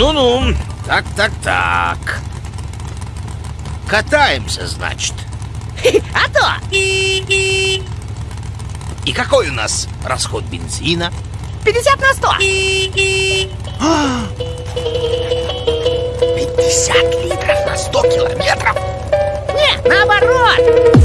Ну-ну, так-так-так. Катаемся, значит. А то! И какой у нас расход бензина? 50 на 100. 50 литров на 100 километров? Нет, наоборот!